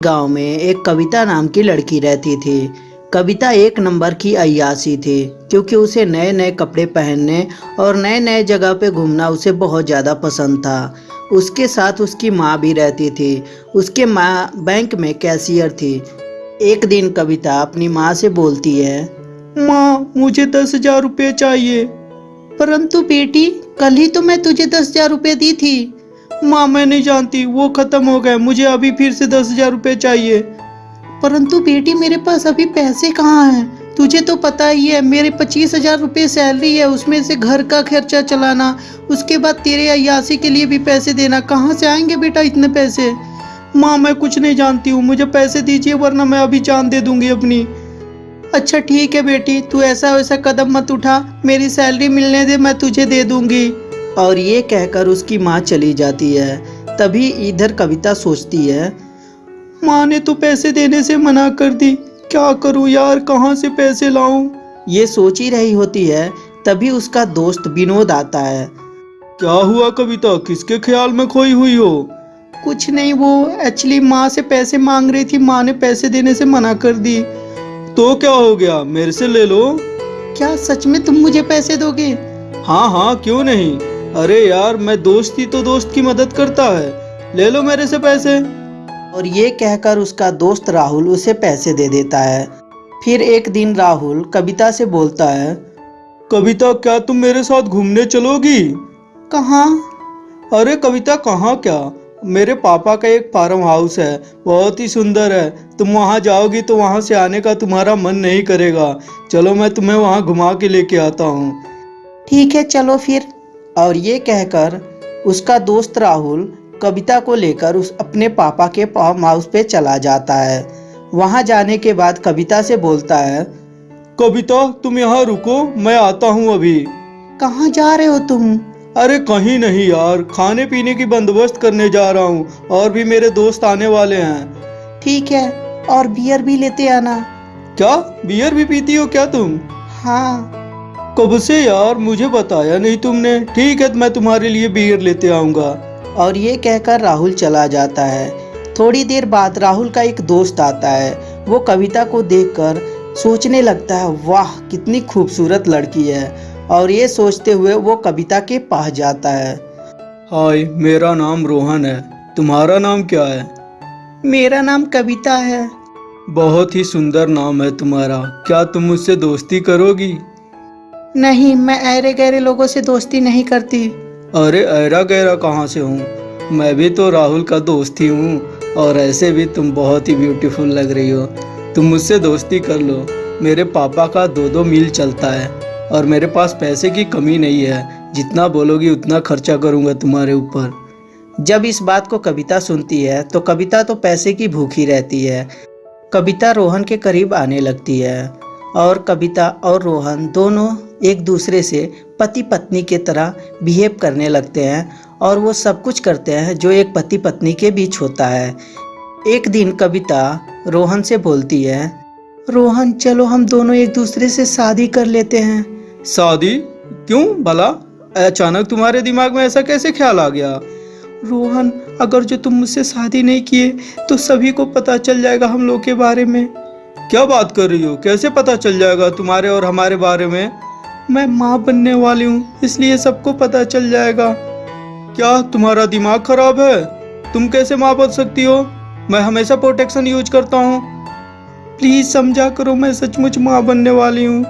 गाँव में एक कविता नाम की लड़की रहती थी। कविता एक नंबर की अय्यासी थी क्योंकि उसे नए नए कपड़े पहनने और नए नए जगह पे घूमना उसे बहुत ज़्यादा पसंद था। उसके साथ उसकी माँ भी रहती थी। उसके माँ बैंक में कैशियर थी। एक दिन कविता अपनी माँ से बोलती है माँ मुझे दस हज़ार रुपये चाहिए। परंतु बेटी कल ही तो मैं तुझे दस हज़ार रुपये दी थी। माँ मैं नहीं जानती। वो खत्म हो गए। मुझे अभी फिर से दस हज़ार रुपये चाहिए। परंतु बेटी मेरे पास अभी पैसे कहाँ हैं? तुझे तो पता ही है मेरे पच्चीस हज़ार रुपये सैलरी है उसमें से घर का खर्चा चलाना उसके बाद तेरे अयासी के लिए भी पैसे देना। कहाँ से आएँगे बेटा इतने पैसे? माँ मैं कुछ नहीं जानती हूँ। मुझे पैसे दीजिए वरना मैं अभी जान दे दूँगी अपनी। अच्छा ठीक है बेटी तू ऐसा वैसा कदम मत उठा। मेरी सैलरी मिलने दे मैं तुझे दे दूँगी। और ये कहकर उसकी माँ चली जाती है। तभी इधर कविता सोचती है माँ ने तो पैसे देने से मना कर दी। क्या करूँ यार? कहाँ से पैसे लाऊं? ये सोच ही रही होती है तभी उसका दोस्त विनोद आता है। क्या हुआ कविता? किसके ख्याल में खोई हुई हो? कुछ नहीं वो एक्चुअली माँ से पैसे मांग रही थी। माँ ने पैसे देने से मना कर दी। तो क्या हो गया? मेरे से ले लो। क्या सच में तुम मुझे पैसे दोगे? हाँ हाँ क्यों नहीं? अरे यार मैं दोस्त ही तो दोस्त की मदद करता है। ले लो मेरे से पैसे। और ये कहकर उसका दोस्त राहुल उसे पैसे दे देता है। फिर एक दिन राहुल कविता से बोलता है कविता क्या तुम मेरे साथ घूमने चलोगी? कहाँ? अरे कविता कहाँ क्या? मेरे पापा का एक फार्म हाउस है बहुत ही सुंदर है। तुम वहाँ जाओगी तो वहाँ से आने का तुम्हारा मन नहीं करेगा। चलो मैं तुम्हें वहाँ घुमा के लेके आता हूँ। ठीक है चलो फिर। और ये कहकर उसका दोस्त राहुल कविता को लेकर उस अपने पापा के फार्म हाउस पे चला जाता है। वहाँ जाने के बाद कविता से बोलता है कविता तुम यहाँ रुको मैं आता हूँ अभी। कहाँ जा रहे हो तुम? अरे कहीं नहीं यार खाने पीने की बंदोबस्त करने जा रहा हूँ और भी मेरे दोस्त आने वाले हैं। ठीक है और बियर भी लेते आना। क्या? बियर भी पीती हो क्या तुम? हाँ। कब से यार? मुझे बताया नहीं तुमने। ठीक है मैं तुम्हारे लिए बियर लेते आऊँगा। और ये कहकर राहुल चला जाता है। थोड़ी देर बाद राहुल का एक दोस्त आता है। वो कविता को देखकर सोचने लगता है वाह कितनी खूबसूरत लड़की है। और ये सोचते हुए वो कविता के पास जाता है। हाय मेरा नाम रोहन है। तुम्हारा नाम क्या है? मेरा नाम कविता है। बहुत ही सुंदर नाम है तुम्हारा। क्या तुम मुझसे दोस्ती करोगी? नहीं मैं ऐरे गहरे लोगों से दोस्ती नहीं करती। अरे ऐरा गहरा कहाँ से हूँ? मैं भी तो राहुल का दोस्त ही हूँ और ऐसे भी तुम बहुत ही ब्यूटीफुल लग रही हो। तुम मुझसे दोस्ती कर लो। मेरे पापा का दो दो मील चलता है और मेरे पास पैसे की कमी नहीं है। जितना बोलोगी उतना खर्चा करूँगा तुम्हारे ऊपर। जब इस बात को कविता सुनती है तो कविता तो पैसे की भूखी रहती है। कविता रोहन के करीब आने लगती है और कविता और रोहन दोनों एक दूसरे से पति पत्नी के तरह बिहेव करने लगते हैं और वो सब कुछ करते हैं जो एक पति पत्नी के बीच होता है। एक दिन कविता रोहन से बोलती है रोहन चलो हम दोनों एक दूसरे से शादी कर लेते हैं। शादी? क्यों भला? अचानक तुम्हारे दिमाग में ऐसा कैसे ख्याल आ गया? रोहन अगर जो तुम मुझसे शादी नहीं किए तो सभी को पता चल जाएगा हम लोग के बारे में। क्या बात कर रही हो? कैसे पता चल जाएगा तुम्हारे और हमारे बारे में? मैं माँ बनने वाली हूँ, इसलिए सबको पता चल जाएगा। क्या तुम्हारा दिमाग खराब है? तुम कैसे माँ बन सकती हो? मैं हमेशा प्रोटेक्शन यूज़ करता हूँ। प्लीज़ समझा करो, मैं सचमुच माँ बनने वाली हूँ।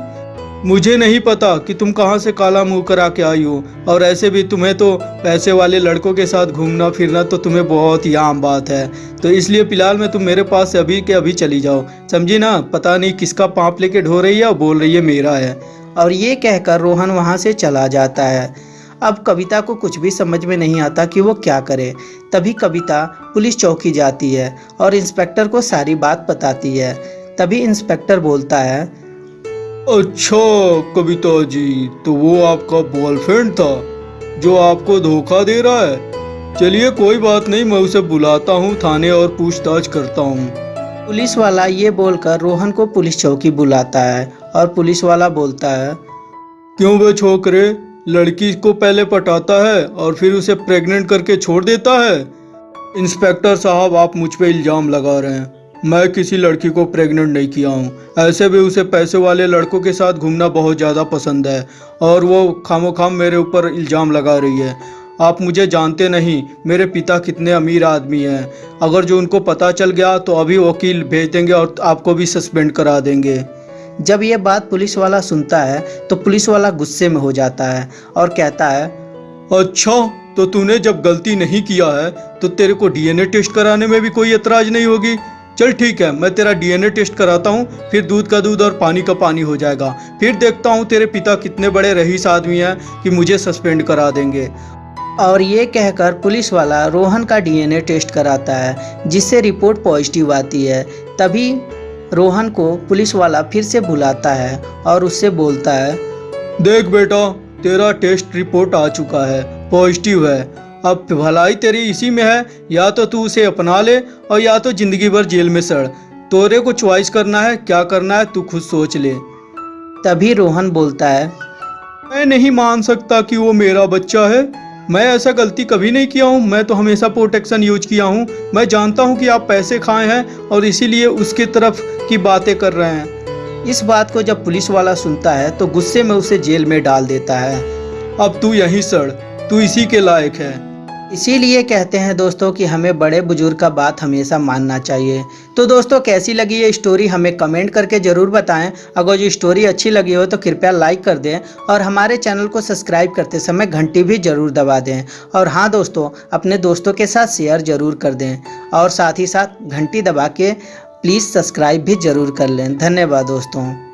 मुझे नहीं पता कि तुम कहाँ से काला मुँह करा के आई हो, और ऐसे भी तुम्हें तो पैसे वाले लड़कों के साथ घूमना फिरना तो तुम्हें बहुत ही आम बात है। तो इसलिए फ़िलहाल में तुम मेरे पास से अभी के अभी चली जाओ। समझी ना? पता नहीं किसका पाँप लेके ढो रही है और बोल रही है मेरा है। और ये कहकर रोहन वहाँ से चला जाता है। अब कविता को कुछ भी समझ में नहीं आता कि वो क्या करे। तभी कविता पुलिस चौकी जाती है और इंस्पेक्टर को सारी बात बताती है। तभी इंस्पेक्टर बोलता है अच्छा कविता जी तो वो आपका बॉयफ्रेंड था जो आपको धोखा दे रहा है? चलिए कोई बात नहीं मैं उसे बुलाता हूँ थाने और पूछताछ करता हूँ। पुलिस वाला ये बोलकर रोहन को पुलिस चौकी बुलाता है और पुलिस वाला बोलता है, क्यों वे छोकरे लड़की को पहले पटाता है और फिर उसे प्रेग्नेंट करके छोड़ देता है? इंस्पेक्टर साहब, आप मुझ पे इल्ज़ाम लगा रहे हैं। मैं किसी लड़की को प्रेग्नेंट नहीं किया हूँ। ऐसे भी उसे पैसे वाले लड़कों के साथ घूमना बहुत ज़्यादा पसंद है और वो खामो खाम मेरे ऊपर इल्ज़ाम लगा रही है। आप मुझे जानते नहीं, मेरे पिता कितने अमीर आदमी हैं। अगर जो उनको पता चल गया तो अभी वकील भेज देंगे और आपको भी सस्पेंड करा देंगे। जब ये बात पुलिस वाला सुनता है तो पुलिस वाला गुस्से में हो जाता है और कहता है अच्छा तो तूने जब गलती नहीं किया है तो तेरे को डीएनए टेस्ट कराने में भी कोई एतराज़ नहीं होगी। चल ठीक है मैं तेरा डीएनए टेस्ट कराता हूँ फिर दूध का दूध और पानी का पानी हो जाएगा। फिर देखता हूँ तेरे पिता कितने बड़े रईस आदमी हैं कि मुझे सस्पेंड करा देंगे। और ये कहकर पुलिस वाला रोहन का डीएनए टेस्ट कराता है जिससे रिपोर्ट पॉजिटिव आती है। तभी रोहन को पुलिस वाला फिर से बुलाता है और उससे बोलता है, देख बेटा, तेरा टेस्ट रिपोर्ट आ चुका है, पॉजिटिव है। अब भलाई तेरी इसी में है, या तो तू उसे अपना ले और या तो ज़िंदगी भर जेल में सड़। तोरे को च्वाइस करना है, क्या करना है, तू खुद सोच ले। तभी रोहन बोलता है, मैं नहीं मान सकता कि वो मेरा बच्चा है। मैं ऐसा गलती कभी नहीं किया हूँ। मैं तो हमेशा प्रोटेक्शन यूज़ किया हूँ। मैं जानता हूँ कि आप पैसे खाए हैं और इसीलिए उसकी तरफ़ की बातें कर रहे हैं। इस बात को जब पुलिस वाला सुनता है तो गुस्से में उसे जेल में डाल देता है। अब तू यहीं सड़। तू इसी के लायक है। इसीलिए कहते हैं दोस्तों कि हमें बड़े बुज़ुर्ग का बात हमेशा मानना चाहिए। तो दोस्तों, कैसी लगी ये स्टोरी हमें कमेंट करके ज़रूर बताएँ। अगर जो स्टोरी अच्छी लगी हो तो कृपया लाइक कर दें और हमारे चैनल को सब्सक्राइब करते समय घंटी भी ज़रूर दबा दें। और हाँ दोस्तों, अपने दोस्तों के साथ शेयर ज़रूर कर दें और साथ ही साथ घंटी दबा के प्लीज़ सब्सक्राइब भी ज़रूर कर लें। धन्यवाद दोस्तों।